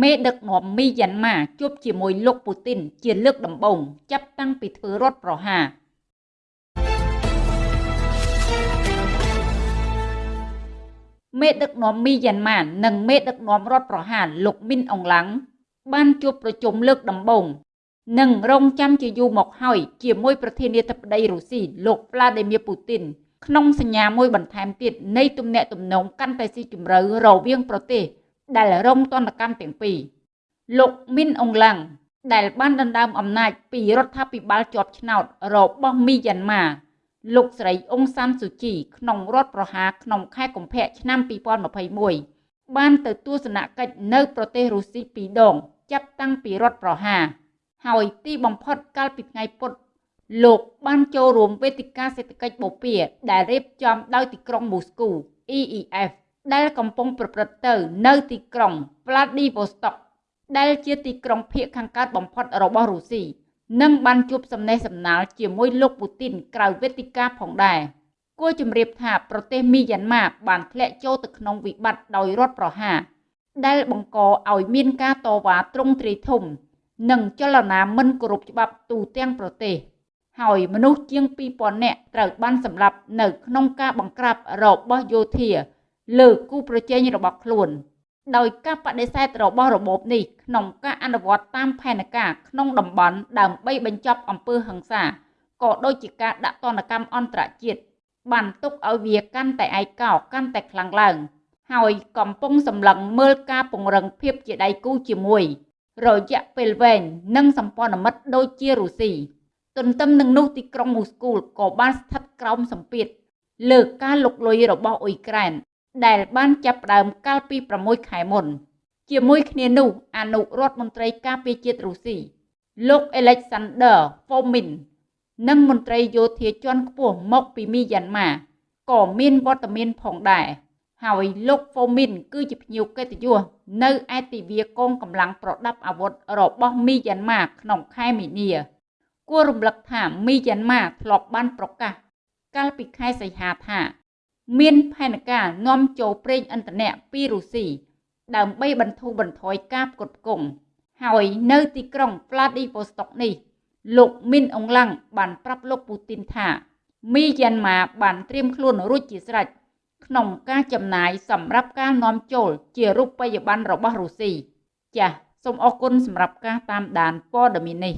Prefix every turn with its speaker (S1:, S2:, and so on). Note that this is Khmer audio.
S1: មេដឹកនាំមីយ៉ាន់ម៉ាជួបជាមួយលោកពូទីនជាលើកដំបូងចាប់តាំងពីធ្វើរដ្ឋប្រហារមេដឹកនាំមីយ៉ាន់ម៉ានិងមេដឹកនាំរដ្ឋប្រហារលោកមីនអងឡាំងបានជួបប្រជុំលើកដំបូងនិងរងចាំជាយូរមកហើយជាមួយប្រធានាធិបតីរុស្ស៊ីលោក Vladimir Putin ក្នុងសញ្ញាមួយបន្ថែមទៀតនៃទំនាក់ទំនងកាន់តែស៊ីជម្រៅរវាងប្រទេស ដែលរងទណ្ឌកម្មទាំងពីរលោកមីនអងឡាំងដែលបានដណ្ដើមអំណាចពីរដ្ឋាភិបាលជាប់ឆ្នោតរបស់មីយ៉ាន់ម៉ាលោកស្រីអ៊ុងសានស៊ូជីក្នុងរដ្ឋប្រហារក្នុងខែកុម្ភៈឆ្នាំ2021បានទៅទស្សនកិច្ចនៅប្រទេសរុស្ស៊ីពីរដង ចាប់តាំងពីរដ្ឋប្រហារហើយទីបំផុតកាលពីថ្ងៃពុធលោកបានចូលរួមវេទិកាសេដ្ឋកិច្ចបូព៌ាដែលរៀបចំដោយទីក្រុងមូស្គូ EEF ដែលកំពុងប្រព្រឹត្តទៅ នៅទីក្រុង Vladivostok ដែលជាទីក្រុងភាគខាងកើតបំផុតរបស់រុស្ស៊ីនិងបានជួបសំណេះសំណាលជាមួយលោកពូទីនក្រៅវេទិកាផងដែរគួរជម្រាបថាប្រទេសមីយ៉ាន់ម៉ាបានធ្លាក់ចូលទៅក្នុងវិបត្តិដោយរដ្ឋប្រហារដែលបង្កឲ្យមានការតវ៉ាទ្រង់ទ្រាយធំ និងចលនាមិនគោរពច្បាប់ទូទាំងប្រទេស ហើយមនុស្សជាង2000នាក់ត្រូវបានសម្លាប់នៅក្នុងការបង្ក្រាបរបស់យោធា លើគូប្រជែងរបស់ខ្លួន ដោយការបដិសេធរបស់របបនេះក្នុងការអនុវត្តតាមផែនការក្នុងតំបន់ដើម្បីបញ្ចប់អំពើហិង្សាក៏ដូចជាការដាក់ទណ្ឌកម្មអន្តរជាតិបានទុកឲ្យវាកាន់តែឯកោកាន់តែខ្លាំងឡើងហើយកំពុងសម្លឹងមើលការពង្រឹងភាពជាដៃគូជាមួយ រយៈពេលវែងនិងសម្ព័ន្ធមិត្តដូចជារុស្ស៊ីទន្ទឹមនឹងនោះទីក្រុងមូស្គូក៏បានស្ថិតក្រោមសម្ពាធលើការលុកលុយរបស់អ៊ុយក្រែន ដែលបានចាប់ផ្ដើមកាលពី6ខែមុន ជាមួយគ្នានោះអនុរដ្ឋមន្ត្រីការពារជាតិរុស្ស៊ីលោក Alexander Fomin និងមន្ត្រីយោធាជាន់ខ្ពស់មកពីមីយ៉ាន់ម៉ាក៏មានវត្តមានផងដែរហើយលោក Fomin គឺជាភ្ញៀវកិត្តិយសនៅឯទិវាកងកម្លាំងប្រដាប់អាវុធរបស់មីយ៉ាន់ម៉ាក្នុងខែមីនាគួររំលឹកថាមីយ៉ាន់ម៉ាធ្លាប់បានប្រកាសកាលពីខែសីហាថា មានផែនការនាំចូលប្រេងឥន្ធនៈពីរុស្ស៊ីដើម្បីបន្ធូរបន្ថយការផ្គត់ផ្គង់ហើយនៅទីក្រុង Vladivostok នេះ លោកមីនអងឡាំងបានប្រាប់លោកពូទីនថាមីយ៉ាន់ម៉ាបានត្រៀមខ្លួនរួចជាស្រេចក្នុងការចំណាយសម្រាប់ការនាំចូលជារូបិយប័ណ្ណរបស់រុស្ស៊ីចាសសូមអរគុណសម្រាប់ការតាមដានព័ត៌មាននេះ